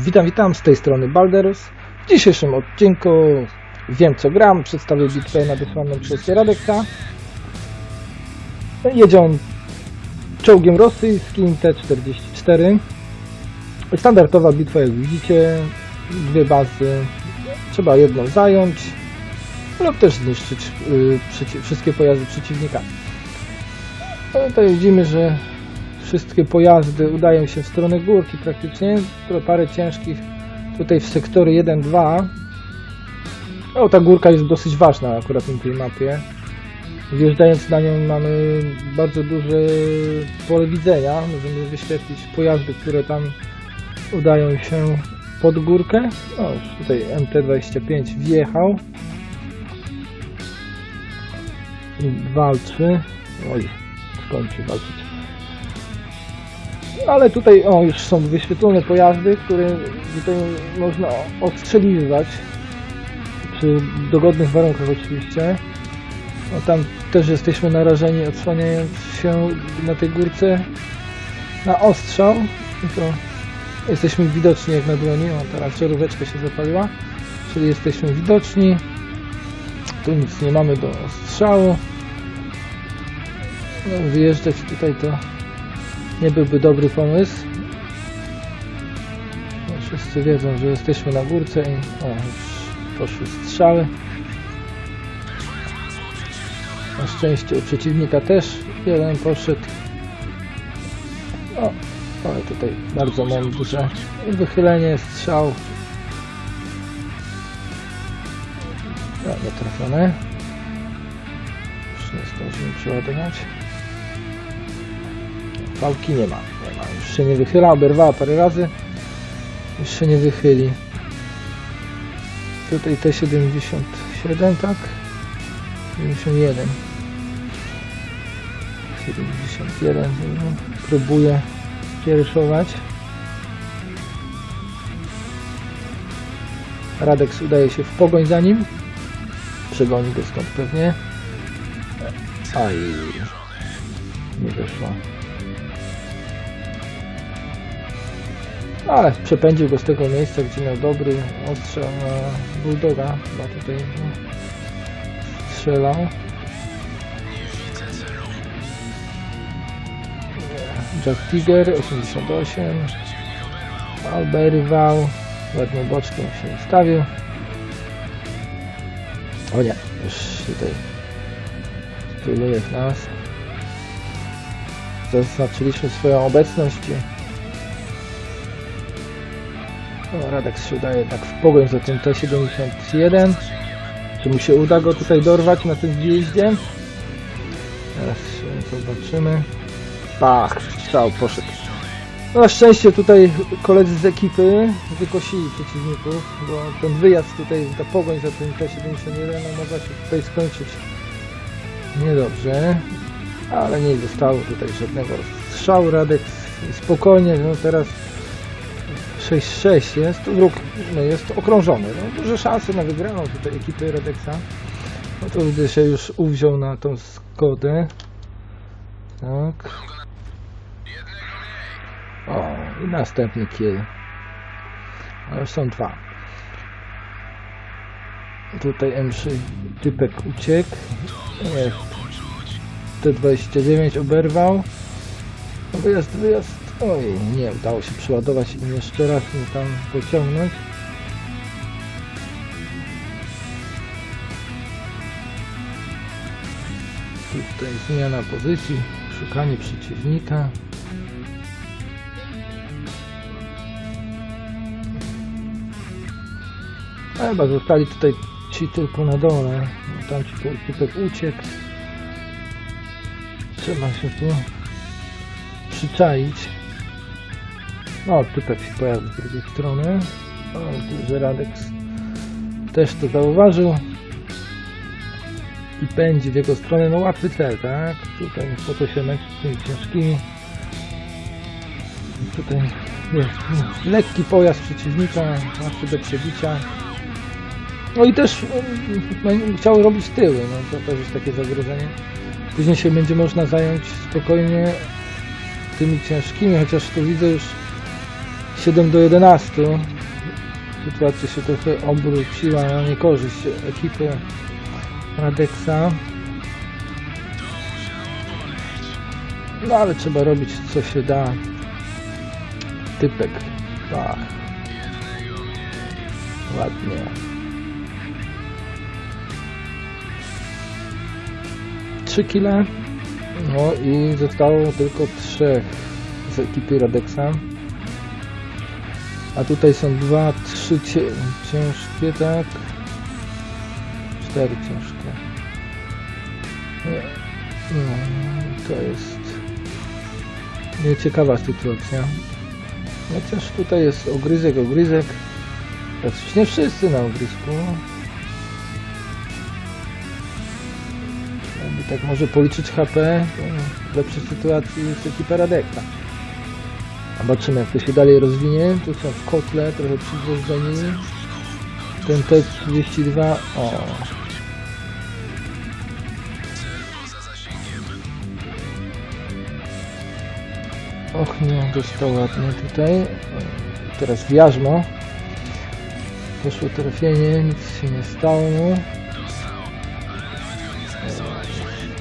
Witam, witam, z tej strony Balderus. W dzisiejszym odcinku wiem co gram, przedstawię bitwę nadesłaną przez Radeksa. Jedzie on czołgiem rosyjskim T-44. Standardowa bitwa jak widzicie, dwie bazy, trzeba jedną zająć lub też zniszczyć y, wszystkie pojazdy przeciwnika. No, tutaj widzimy, że wszystkie pojazdy udają się w stronę górki praktycznie, parę ciężkich tutaj w sektory 1-2. O, ta górka jest dosyć ważna akurat na tej mapie. Wjeżdżając na nią mamy bardzo duże pole widzenia. Możemy wyświetlić pojazdy, które tam udają się pod górkę. O, już tutaj MT-25 wjechał. I walczy. Oj, skończy walczyć. Ale tutaj o, już są wyświetlone pojazdy, które tutaj można ostrzeliwać przy dogodnych warunkach oczywiście. No, tam też jesteśmy narażeni odsłaniając się na tej górce na ostrzał. To jesteśmy widoczni jak na dłoni. O, teraz żaróweczka się zapaliła, czyli jesteśmy widoczni. Tu nic nie mamy do ostrzału. No, wyjeżdżać tutaj to nie byłby dobry pomysł. No, wszyscy wiedzą, że jesteśmy na górce i o, już poszły strzały. Na szczęście u przeciwnika też jeden poszedł. O, ale tutaj bardzo mam duże wychylenie strzał. No, nie trafione. Już nie zdążymy przeładować. Pałki nie ma, nie ma. Już się nie wychyla, oberwała parę razy. Już się nie wychyli. Tutaj T77, tak? 71. 71. no, Próbuję kiereszować. Radex udaje się w pogoń za nim. Przegoni go stąd pewnie. Aj. Nie wyszło. Ale przepędził go z tego miejsca, gdzie miał dobry ostrzał na Bulldoga. Chyba tutaj no, strzelał. Jack Tiger 88. Alberwał. Ładnie boczkiem się ustawił. O nie, już tutaj styluje w nas. Zaznaczyliśmy swoją obecność. O, Radek się udaje jednak w pogoń za tym T-71. Czy mu się uda go tutaj dorwać na tym zjeździe? Teraz zobaczymy. Pach, strzał poszedł. No, na szczęście tutaj koledzy z ekipy wykosili przeciwników, bo ten wyjazd tutaj, ta pogoń za tym T-71 no, mogła się tutaj skończyć niedobrze. Ale nie zostało tutaj żadnego strzału. Radek spokojnie, no teraz 6-6 jest, wróg no jest okrążony. No, duże szanse na wygraną tutaj ekipy Redexa. No to gdy się już uwziął na tą Skodę. Tak. O, i następny kill. A już są dwa. Tutaj M3 typek uciekł. Nie. T29 oberwał. No, Wyjazd, wyjazd. Oj, nie udało się przeładować i jeszcze raz mnie tam pociągnąć. Tutaj zmiana pozycji, szukanie przeciwnika. A chyba zostali tutaj ci tylko na dole. No, Tam ci typek uciekł. Trzeba się tu przyczaić. No, typek się pojawił z drugiej strony. O, że Radex też to zauważył. I pędzi w jego stronę. No łatwy cel, tak? Tutaj po to się męczyć tymi ciężkimi. Tutaj jest no, lekki pojazd przeciwnika, łatwy do przebicia. No i też um, chciał robić tyły, no to też jest takie zagrożenie. Później się będzie można zająć spokojnie tymi ciężkimi, chociaż tu widzę już 7 do 11. Sytuacja się trochę obróciła na niekorzyść ekipy Radexa. No ale trzeba robić co się da. Typek. Ach. Ładnie. Trzy kile. No i zostało tylko trzech z ekipy Radexa. A tutaj są dwa, trzy ciężkie, tak? Cztery ciężkie. No, to jest nieciekawa sytuacja. Chociaż tutaj jest ogryzek, ogryzek. Oczywiście nie wszyscy na ogrysku. Jakby tak może policzyć HP, w lepszej sytuacji jest ekipa Radeka. Zobaczymy jak to się dalej rozwinie. Tu są w kotle, trochę przygwożdżeni. Ten T32, o. Och nie, dostał ładnie tutaj. Teraz w jarzmo. Poszło trafienie, nic się nie stało.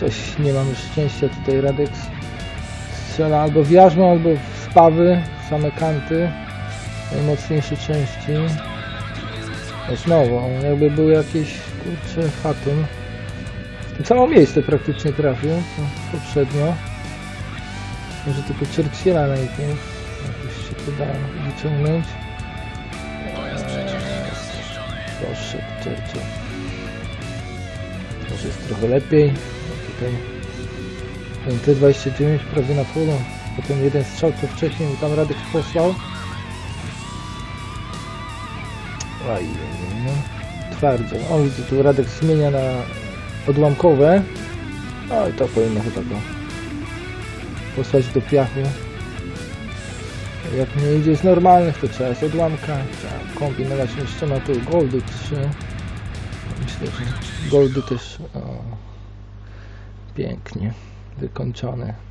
Coś nie mamy szczęścia tutaj Radek strzela albo w jarzmo, albo w spawy, same kanty. Najmocniejsze części. Znowu, jakby był jakiś kurczę fatum. W tym samo miejsce praktycznie trafił, poprzednio. Może tylko Churchilla najpierw. Jakoś się to da wyciągnąć. Poszedł Churchill. Może jest trochę lepiej. Tutaj ten T29 prawie na polu. Potem jeden strzał co wcześniej tam Radek posłał. Aj, no. Twardzie. Widzę tu Radek zmienia na odłamkowe. No i to powinno chyba go posłać do piachu. Jak nie idzie z normalnych, to trzeba z odłamka. Trzeba kombinować jeszcze ma tu goldy 3. Myślę, że goldy też o, pięknie wykończone.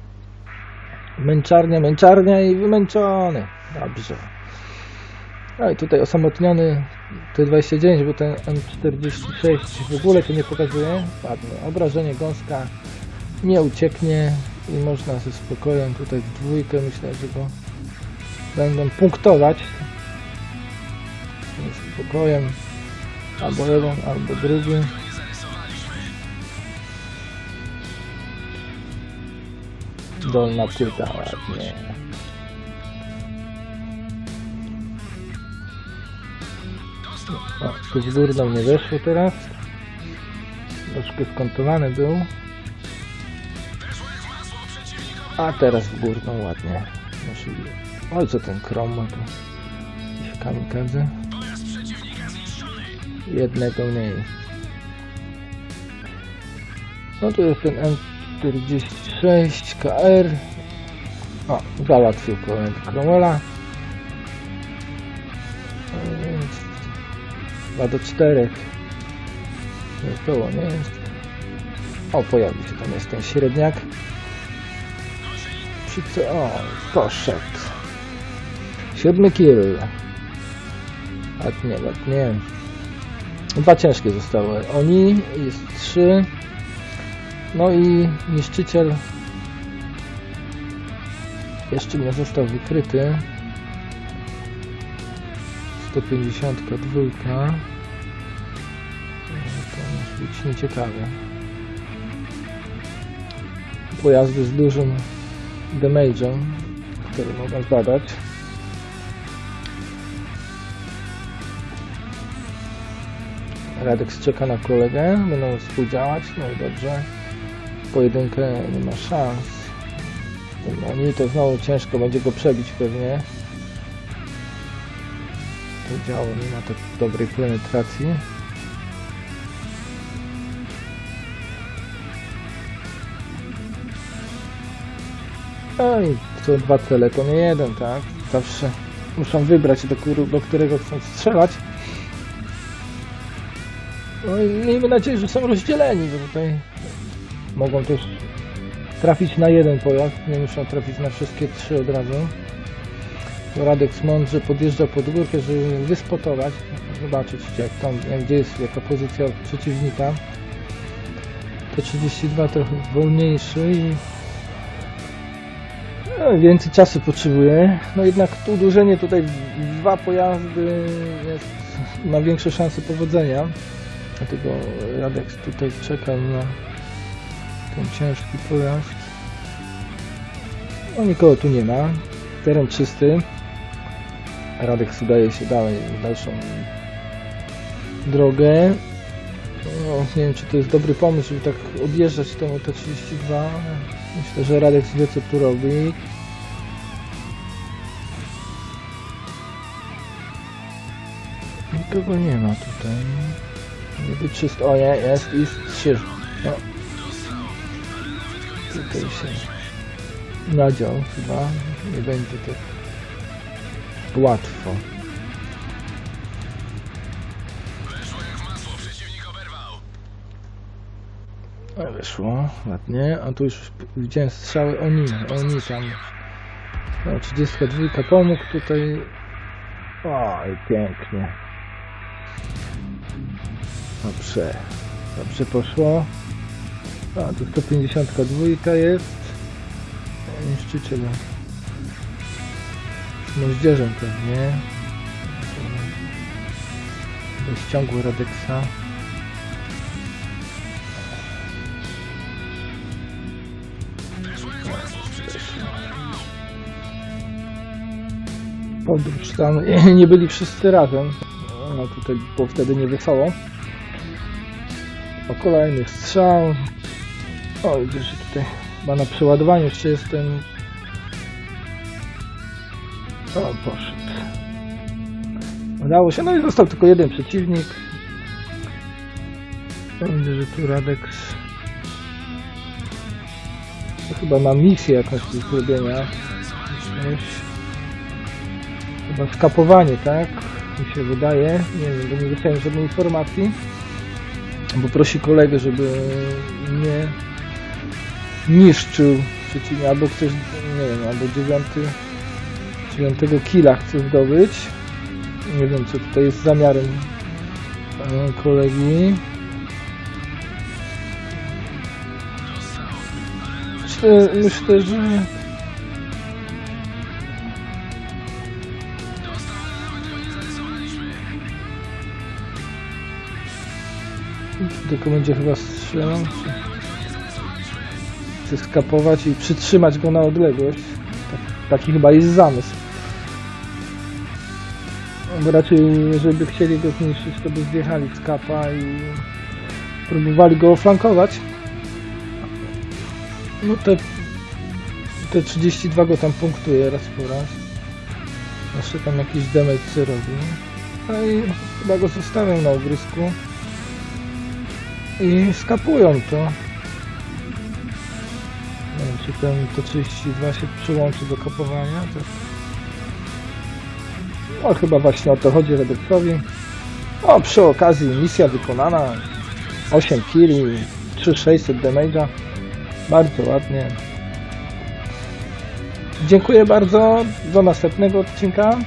Męczarnia, męczarnia i wymęczony. Dobrze. No i tutaj osamotniony T29, bo ten M46 w ogóle to nie pokazuje. Ładnie. Obrażenie gąska nie ucieknie i można ze spokojem tutaj w dwójkę myślę, że go będą punktować. Z spokojem albo jeden, albo drugi. Dolna płyta ładnie. O, tu w górną nie weszło teraz. Troszkę skontowany był. A teraz w górną ładnie. Oj, co ten krom ma tu? Jakiś kamikadze. Jednego mniej. No tu jest ten M46 KR. O, załatwił kolejny Cromwella. 2 do 4. Jest było, nie jest. O, pojawił się tam jest ten średniak. Przy co? O, poszedł. Siódmy kill. Ładnie, ładnie. Dwa ciężkie zostały. Oni, jest trzy. No i niszczyciel jeszcze nie został wykryty. 152. To może być nieciekawe. Pojazdy z dużym damage'em, który mogą zadać. Radek czeka na kolegę, będą współdziałać, no i dobrze. Pojedynkę nie ma szans. Oni to znowu ciężko będzie go przebić pewnie. To działo nie ma tak dobrej penetracji. No i co dwa cele to nie jeden, tak? Zawsze muszą wybrać do, do którego chcą strzelać. No i miejmy nadzieję, że są rozdzieleni, bo tutaj mogą też trafić na jeden pojazd, nie muszą trafić na wszystkie trzy od razu. Radek mądrze podjeżdża pod górkę, żeby wyspotować. Zobaczyć, jak tam, gdzie jest jaka pozycja przeciwnika. T32 trochę wolniejszy i no, więcej czasu potrzebuje. No jednak to uderzenie tutaj dwa pojazdy jest, ma większe szanse powodzenia. Dlatego Radek tutaj czekał na ten ciężki pojazd. No nikogo tu nie ma. Teren czysty. Radek udaje się dalej dalszą drogę. No, nie wiem, czy to jest dobry pomysł, żeby tak odjeżdżać tą T32. Myślę, że Radek wie, co tu robi. Nikogo nie ma tutaj. Niby czysto. O nie, jest i trzy. No. Tutaj się nadział chyba. Nie będzie tak łatwo. O, wyszło, ładnie. A tu już widziałem strzały oni, oni tam. No, 32 pomógł tutaj. Oj, pięknie. Dobrze. Dobrze poszło. A, tu 152 jest. Niszczyciel. Z moździerzem pewnie. To ściągły Radeksa. Podróż tam nie byli wszyscy razem. No tutaj było wtedy niewesoło. O kolejny strzał. O, widzę, że tutaj chyba na przeładowaniu jeszcze jest ten... O, poszedł. Udało się, no i został tylko jeden przeciwnik. Widzę, że tu Radek to chyba ma misję jakąś do zrobienia. Chyba skapowanie, tak? Mi się wydaje. Nie wiem, bo nie dostałem żadnej informacji. Bo prosi kolegę, żeby nie niszczył przeciwnika, albo ktoś, nie wiem, albo dziewiąty, dziewiątego killa chce zdobyć. Nie wiem, co tutaj jest zamiarem e, kolegi. Myślę, myślę, że tylko będzie chyba strzelał. Czy... Chce skapować i przytrzymać go na odległość. Tak, taki chyba jest zamysł. No, Bo raczej, jeżeli by chcieli go zniszczyć, to by zjechali z kapa i próbowali go oflankować. No te, te 32 go tam punktuje raz po raz. Jeszcze tam jakiś damage robi. No i chyba go zostawiam na ogrysku. I skapują to. Czy ten to 32 się przyłączy do kapowania. To... No chyba właśnie o to chodzi Redexowi. O, przy okazji misja wykonana. 8 killi, 3600 damage'a. Bardzo ładnie. Dziękuję bardzo. Do następnego odcinka.